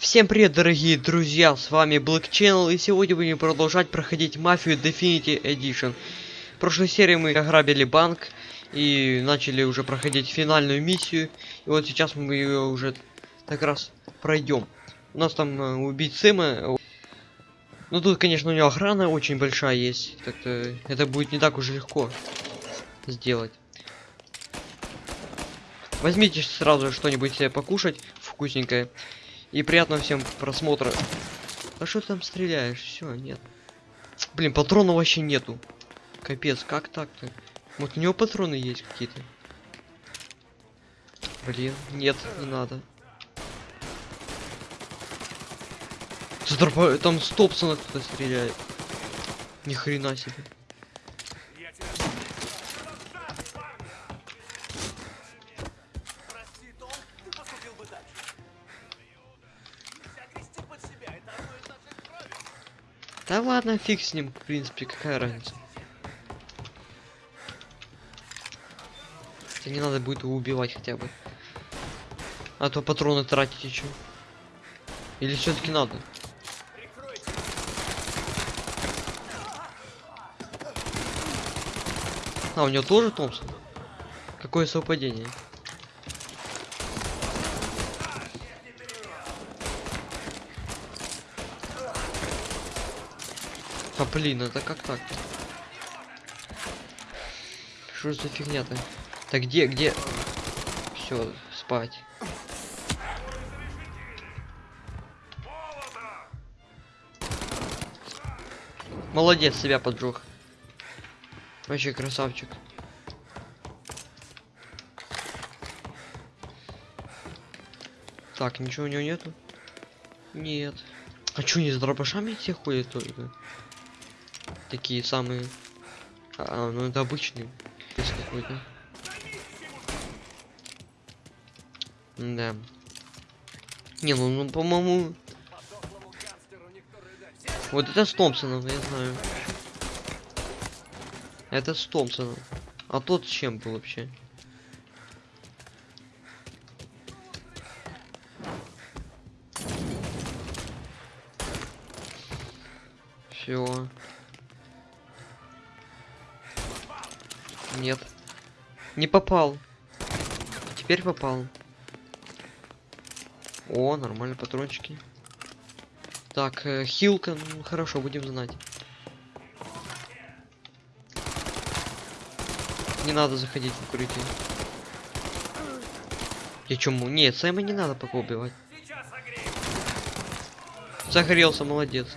Всем привет, дорогие друзья, с вами Black Channel, и сегодня будем продолжать проходить Мафию Definity Edition. В прошлой серии мы ограбили банк и начали уже проходить финальную миссию, и вот сейчас мы ее уже так раз пройдем. У нас там э, убить Сэма, ну тут, конечно, у него охрана очень большая есть, так-то это будет не так уж легко сделать. Возьмите сразу что-нибудь себе покушать вкусненькое. И приятного всем просмотра. А что ты там стреляешь? Все, нет. Блин, патронов вообще нету. Капец, как так-то? Вот у него патроны есть какие-то. Блин, нет, не надо. Там с кто-то стреляет. Ни хрена себе. Да ладно, фиг с ним, в принципе, какая разница. Хотя не надо будет его убивать хотя бы. А то патроны тратить еще. Или все-таки надо? А, у него тоже Томпсон? Какое совпадение? А блин, это как так-то? Что за фигня-то? Так где, где? Все, спать. Молодец, себя поджег. Вообще красавчик. Так, ничего у него нету? Нет. А чё, не с дробашами все ходят только? Такие самые... А, ну это обычный. Какой-то. Да. Не, ну, ну по-моему... Вот это с Томпсоном, я знаю. Это с Томпсоном. А тот чем был вообще? Нет. Не попал. Теперь попал. О, нормально патрончики. Так, э, хилка, ну хорошо, будем знать. Не надо заходить в укрытие. Я чему? Нет, Сэма не надо пока убивать. Загорелся, молодец.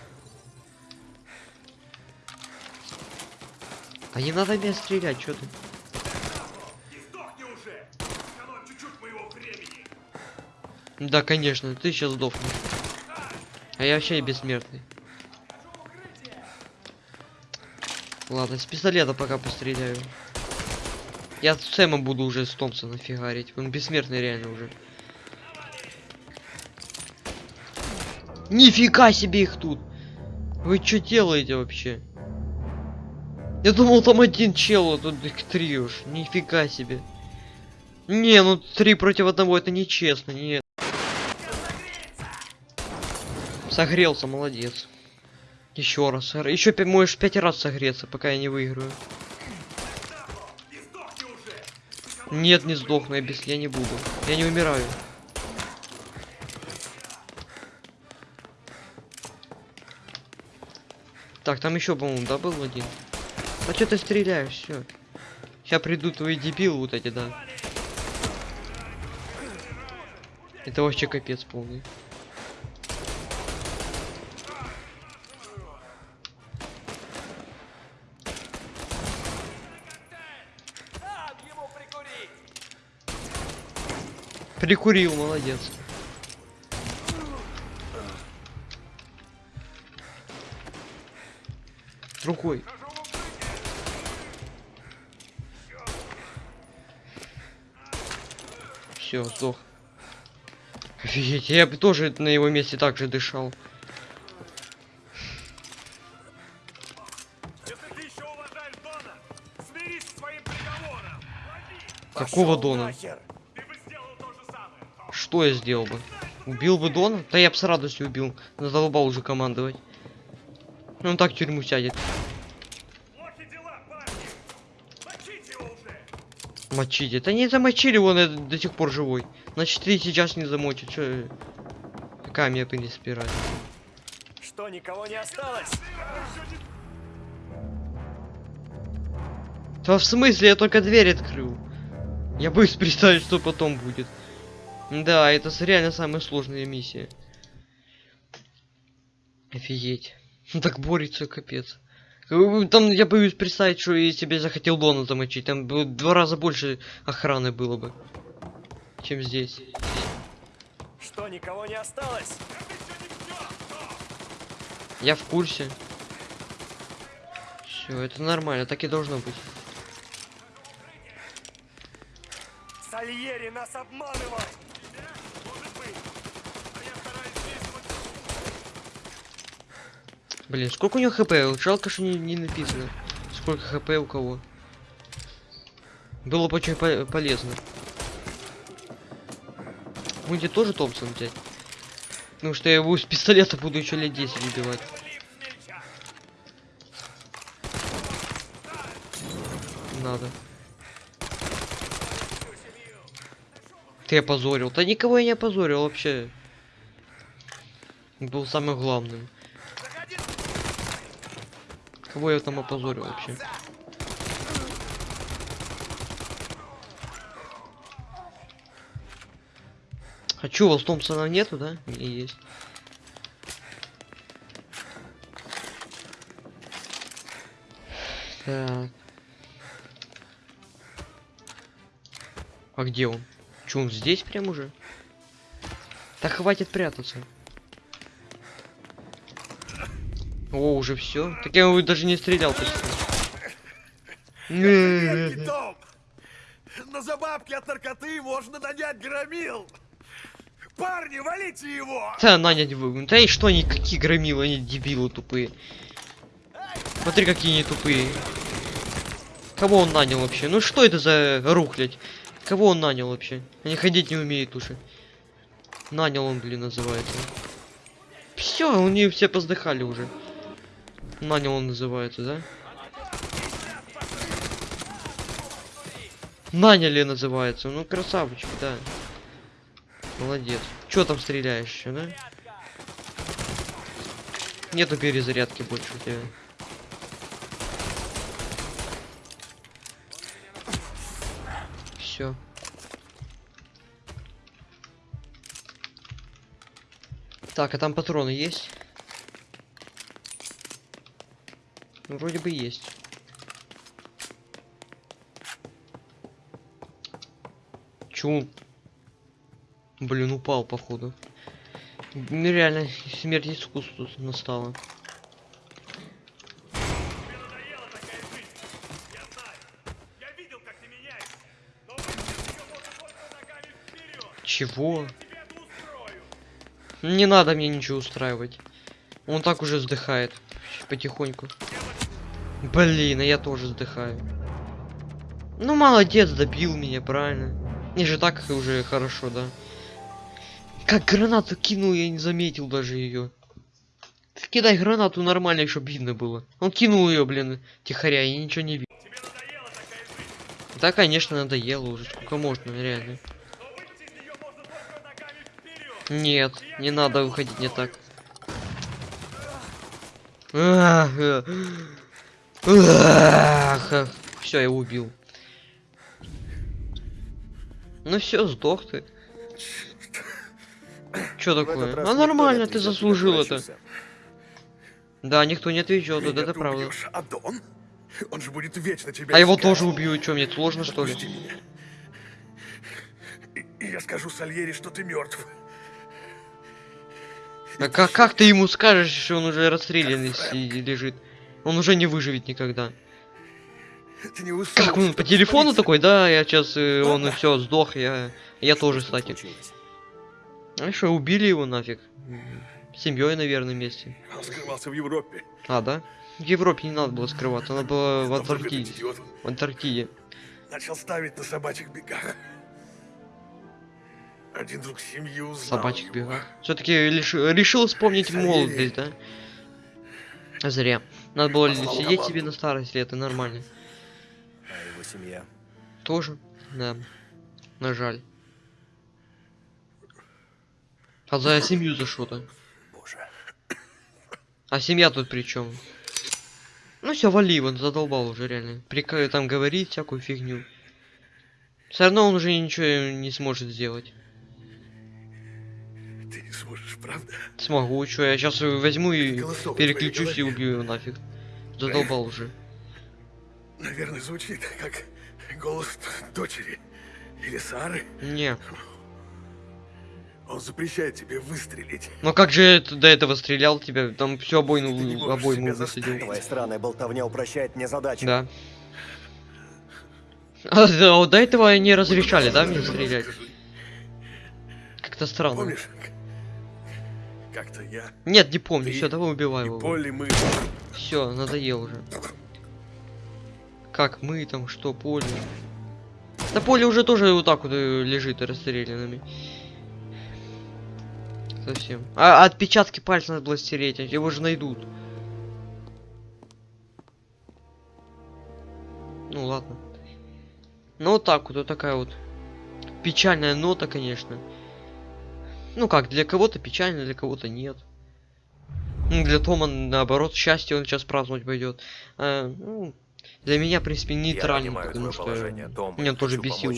А не надо меня стрелять, что ты? Времени. Да, конечно, ты сейчас сдохнешь. А я вообще бессмертный. Ладно, с пистолета пока постреляю. Я с Сэма буду уже с Томпсона фигарить. Он бессмертный реально уже. Нифига себе их тут! Вы что делаете вообще? Я думал там один чел, а тут их три уж. Нифига себе. Не, ну три против одного это нечестно, нет. Согрелся, молодец. Еще раз. Еще можешь пять раз согреться, пока я не выиграю. Нет, не сдохну, я без я не буду. Я не умираю. Так, там еще, по-моему, да, был один. А что ты стреляешь? Все. Сейчас придут твои дебилы вот эти, да. Это вообще капец полный. Прикурил, молодец. Рукой. Все, сдох. Офигеть, я бы тоже на его месте так же дышал. Если ты еще уважаешь Дона, смирись с своим приговором! Какого Дона? Что я сделал бы? Убил бы Дона? Да я бы с радостью убил. Задолбал уже командовать. Он так в тюрьму сядет. Плохи дела, парни! Мочите его уже! Мочить. Это не замочили, он э, до сих пор живой. Значит, три сейчас не замочит. Чё? Какая меня принципе разница? Что, никого не осталось? Да в смысле, я только дверь открыл. Я боюсь представить, что потом будет. Да, это реально самая сложная миссия. Офигеть. Так борется, капец. Бы Там я боюсь представить, что если бы я захотел Дона замочить, там бы в два раза больше охраны было бы, чем здесь. Что, никого не осталось? Я в курсе. Все, это нормально, так и должно быть. Сальери нас обманывает! Может быть. А я стараюсь действовать Блин, сколько у него хп? Жалко, что не, не написано. Сколько хп у кого. Было бы очень по- полезно. Будете тоже Томпсон взять? Потому что я его с пистолета буду еще лет 10 убивать. Надо. Ты опозорил. Да никого я не опозорил вообще. Был самым главным. Кого я там опозорил вообще? А чё, у вас Томпсона нету, да? Не есть. Так. А где он? Чё, он здесь прям уже? Да хватит прятаться. О, уже все. Так я его даже не стрелял почти. Том! На забабки от наркоты можно нанять громил! Парни, валите его! Да, нанять вы. Да и что они, какие громилы, они дебилы тупые. Смотри, какие они тупые. Кого он нанял вообще? Ну что это за рухлядь? Кого он нанял вообще? Они ходить не умеют уже. Нанял он, блин, называется. Все, у них все поздыхали уже. Нанял он называется, да? Наняли называется. Ну красавчик, да. Молодец. Чё там стреляешь еще, да? Нету перезарядки больше у тебя. Все. Так, а там патроны есть? Ну, вроде бы есть. Он- Блин, упал, походу. Ну, реально, смерть искусству настала. Чего? Не надо мне ничего устраивать. Он так уже вздыхает. Потихоньку. Блин, а я тоже вздыхаю. Ну, молодец, добил меня, правильно. Не же так уже хорошо, да. Как гранату кинул, я не заметил даже ее. Кидай гранату нормально, чтобы видно было. Он кинул ее, блин, тихоря, и ничего не жизнь. Да, конечно, надоело уже, сколько можно, реально. Нет, не надо выходить не так. Все, я убил. Ну все, сдох ты. Этот такое? А не нормально, ты заслужил это. Да, никто не отвечал, Меня это правда. А? Он же будет вечно тебя А его тоже убью, что мне сложно что ли? И, и я скажу Сальери, что ты мертв. А как, как ты ему скажешь, что он уже расстрелянный си- лежит? Он уже не выживет никогда. Ты не Как он по телефону такой, да, я сейчас, он Ладно. все, сдох, я, я тоже, Что кстати. случилось? А что, убили его нафиг? Семьей, наверное, вместе. Он скрывался в Европе. А, да? В Европе не надо было скрываться, надо было в Антарктиде. В Антарктиде. Начал ставить на собачьих бегах. Один друг семьи узнал Собачек его. бегать. Все-таки решил вспомнить молодость, да? Зря. Надо было Послал сидеть команду. себе на старость лет, и нормально. А его семья? Тоже? Да. На жаль. А за семью за что-то. Боже. А семья тут при чем? Ну все, вали, он задолбал уже реально. Прика там говорит всякую фигню. Все равно он уже ничего не сможет сделать. Ты не сможешь, правда? Смогу, что я сейчас возьму и переключусь и убью его нафиг. Задолбал уже. Наверное, звучит как голос дочери или Сары. Не. Он запрещает тебе выстрелить. Ну как же ты до этого стрелял тебя? Там не обойну высадил. заставить. Твоя странная болтовня упрощает мне задачу. Да. А, да, до этого они разрешали, да, мне стрелять? Как-то странно. Помнишь, как-то я Нет, не помню. Все, давай убивай его. Полли мы... Все, надоел уже. Как мы там, что, поле? Да поле уже тоже вот так вот э, лежит расстрелянными. Совсем. А отпечатки пальцев надо было стереть, а его же найдут. Ну ладно. Ну вот так вот, вот такая вот печальная нота, конечно. Ну как, для кого-то печально, для кого-то нет. Ну, Для Тома, наоборот, счастье он сейчас праздновать пойдет. А, ну, для меня, в принципе, Я нейтрально, понимаю потому что положение, Том. меня тоже бесил.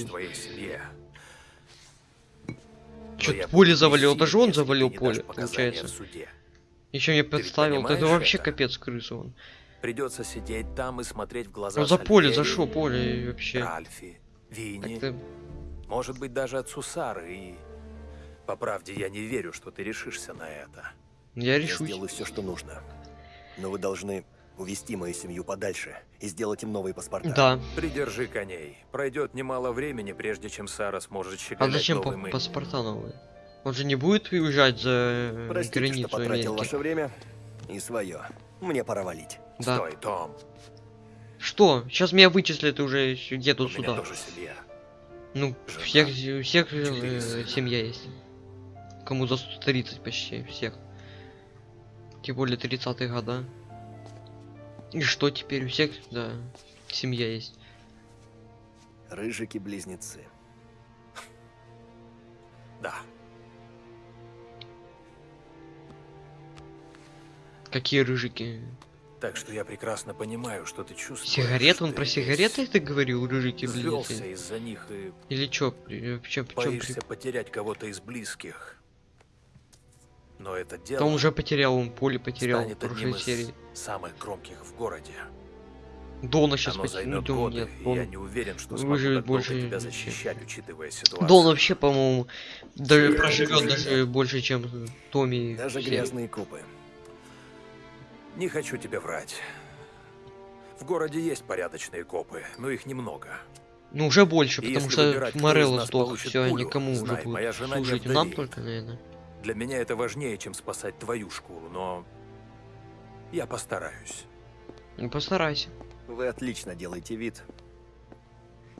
я поле завалил, даже он завалил поле, получается. Еще мне подставил, вот это вообще это? капец крысу он. Придется сидеть там и смотреть в глаза Ну за поле, за что поле вообще? Ральфи, Винни, Как-то может быть даже отцу Сары и... По правде, я не верю, что ты решишься на это. я Я решусь. сделаю все, что нужно. Но вы должны увести мою семью подальше и сделать им новые паспорта. Да. Придержи коней. Пройдет немало времени, прежде чем Сара сможет А щеголять зачем по паспорта новые? Он же не будет уезжать за э, Простите, границу что потратил Америки. ваше время и свое. Мне пора валить. Да. Стой, Том. Что? Сейчас меня вычислят уже где-то сюда. тоже семья. Ну, Жена, всех, всех э, семья есть. Кому за 130 почти, всех. Тем более 30-е года. И что теперь? У всех, да, семья есть. Рыжики-близнецы. Да. Какие рыжики? Так что я прекрасно понимаю, что ты чувствуешь. Сигарет? Он про сигареты ты говорил, рыжики, Взвелся блин? из-за них и Или чё? чём при- боишься потерять кого-то из близких. Но это дело Да он уже потерял, он поле потерял в прошлой серии. самых громких в городе. Дона сейчас потерял. Дон годы, нет. Дон... я не уверен, что выживет больше тебя вообще. защищать, учитывая ситуацию. Дон вообще, по-моему, даже проживет даже больше, чем Томми. Даже все. грязные копы. Не хочу тебе врать. В городе есть порядочные копы, но их немного. Ну, уже больше, И потому что Морелло сдох. Все, пулю, никому уже будет служить. Нам только, наверное. Для меня это важнее, чем спасать твою шкуру, но я постараюсь. Ну, постарайся. Вы отлично делаете вид,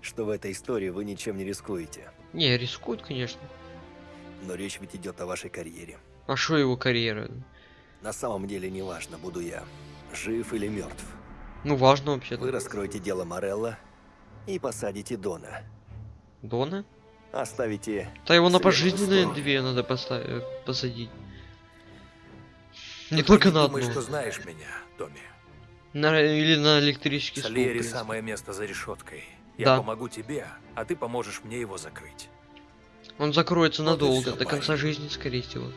что в этой истории вы ничем не рискуете. Не, рискует, конечно. Но речь ведь идет о вашей карьере. А что его карьера? На самом деле не важно, буду я жив или мертв. Ну, важно Вы вообще-то. раскроете дело Морелла и посадите Дона. Дона? Оставите... Да его на пожизненные две надо поставить, посадить. Не только не на думаешь, одну. что знаешь меня, Томми. На- или на электрический стул. принципе. самое место за решеткой. Я Да. помогу тебе, а ты поможешь мне его закрыть. Он закроется Вот надолго, всё, до конца парень. жизни, скорее всего.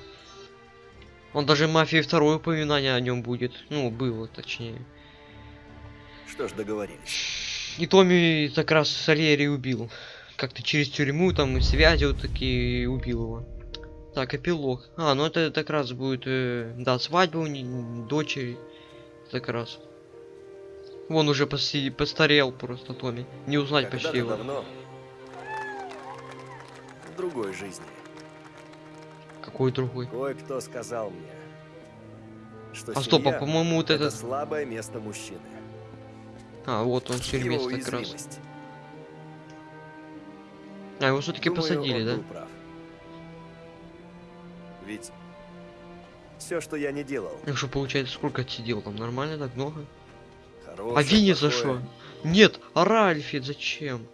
Он даже мафии второе упоминание о нем будет. Ну, было, точнее. Что ж, договорились. И Томми как раз Сальери убил. Как-то через тюрьму, там и связи вот такие убил его. Так, эпилог. А, ну это как раз будет, э, да, свадьба у не- дочери. Так раз. Вон уже поси- постарел просто Томми. Не узнать почти Когда-то его. давно, в другой жизни, Какой другой. кое-кто сказал мне, что А стоп, а по-моему вот это этот... слабое место мужчины. А, вот он тюрьме как раз. А, его все-таки посадили, да? прав. Ведь все, что я не делал, Ну что, получается, сколько отсидел там? Нормально так много? хорошее, а Винни за что? Нет, а Ральфи зачем?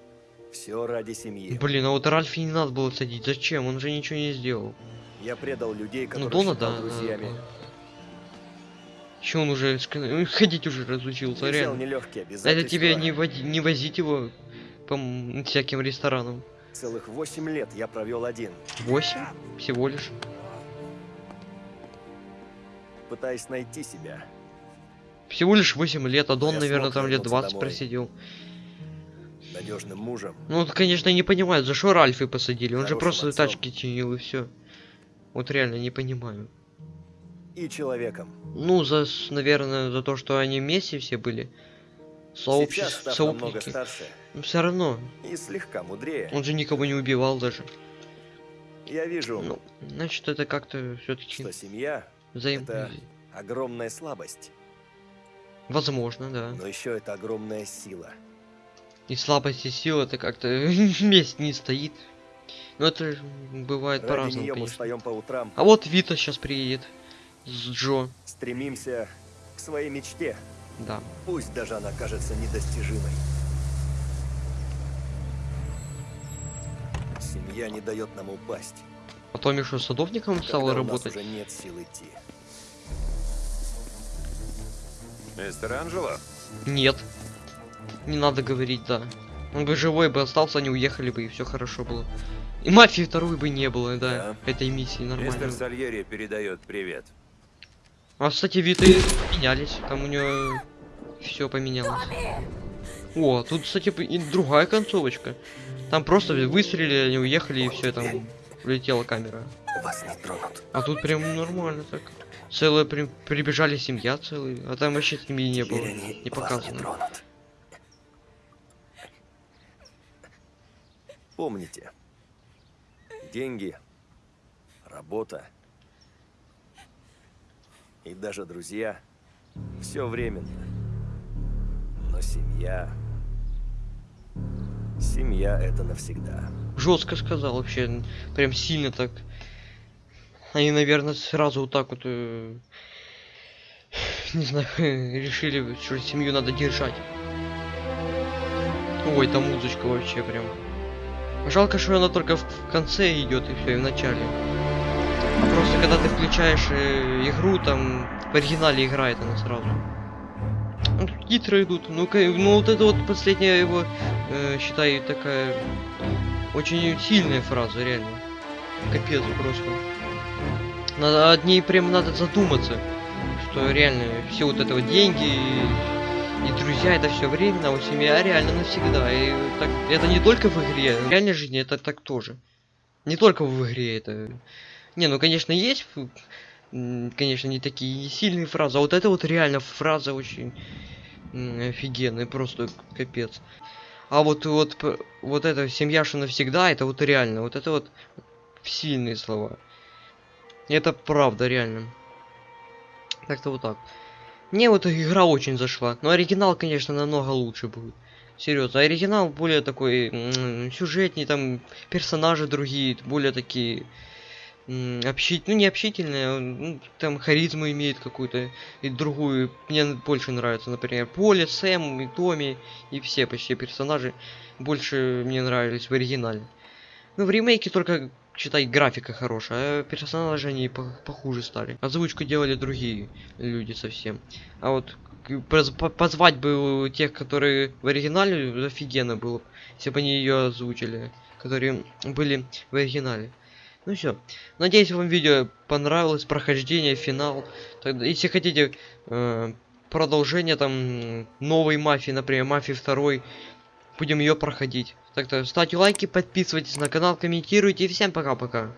Все ради семьи. Блин, а вот Ральфи не надо было садить. Зачем? Он же ничего не сделал. Я предал людей, Ну, которых Дона, считал да. друзьями. Че он уже ходить уже разучился, реально. Это тебе не, води- не возить его по всяким ресторанам. Целых восемь лет я провел один, Восемь? Всего лишь. пытаясь найти себя. Всего лишь 8 лет, а Дон, я наверное, там лет вернуться 20 домой. просидел. Надежным мужем, Ну, вот, конечно, не понимают, за что Ральфи посадили. Он же Хорошим просто отцом. тачки чинил и все. Вот реально не понимаю. и человеком. Ну, за, наверное, за то, что они вместе все были. Сообщество, сообщники. старше Но все равно, и слегка мудрее, он же никого не убивал даже. я вижу, Ну, значит, это как-то все-таки что семья взаим... это- огромная слабость, Возможно, да. но еще это огромная сила. И слабость и сила это как-то вместе не стоит. Но это бывает по-разному, по утрам, А вот Вита сейчас приедет. С Джо. стремимся к своей мечте, Да. пусть даже она кажется недостижимой. Семья не дает нам упасть. Потом еще садовником стал когда работать. уже нет сил идти. Мистер Анджело? Нет. Не надо говорить, да. Он бы живой бы остался, они уехали бы, и все хорошо было. И мафии второй бы не было, да, этой миссии Мистер нормально. Сальери передает привет. А, кстати, Виты менялись, там у нее все поменялось. О, тут, кстати, и другая концовочка. Там просто выстрелили, они уехали, и все, там улетела камера. Вас не тронут. А тут прям нормально так. Целая прям прибежали семья целая, а там вообще семьи не было, не не показано. тронут. Помните, деньги, работа и даже друзья – все временно. Но семья... Семья – это навсегда. Жестко сказал вообще, прям сильно так. Они, наверное, сразу вот так вот, э, не знаю, решили, что семью надо держать. Ой, там музычка вообще прям. Жалко, что она только в конце идет и все, и в начале. А просто когда ты включаешь э, игру, там в оригинале играет она сразу. Ну, титры идут. Ну-ка, ну вот это вот последняя его, э, считай, такая очень сильная фраза, реально. Капец просто. Надо, от ней прям надо задуматься, что реально все вот это вот деньги и, и друзья это все временно, а вот семья реально навсегда. И так, это не только в игре, в реальной жизни это так тоже. Не только в игре это. Не, ну конечно есть, конечно, не такие сильные фразы, а вот это вот реально фраза очень офигенная, просто капец. А вот вот вот эта семья, что навсегда, это вот реально, вот это вот сильные слова. Это правда, реально. Так-то вот так. Мне вот игра очень зашла. Но оригинал, конечно, намного лучше будет. Серьезно, оригинал более такой м, сюжетней, там персонажи другие, более такие общительные, ну не общительные, а, ну, там харизму имеет какую-то и другую. Мне больше нравится, например, Поле, Сэм и Томми и все почти персонажи больше мне нравились в оригинале. Ну в ремейке только считай графика хорошая, а персонажи они по- похуже стали. Озвучку делали другие люди совсем. А вот позвать бы тех, которые в оригинале, офигенно было, если бы они ее озвучили, которые были в оригинале. Ну все. Надеюсь, вам видео понравилось, прохождение, финал. Тогда, если хотите э, продолжение там новой мафии, например, мафии второй, будем ее проходить. Так-то ставьте лайки, подписывайтесь на канал, комментируйте и всем пока-пока.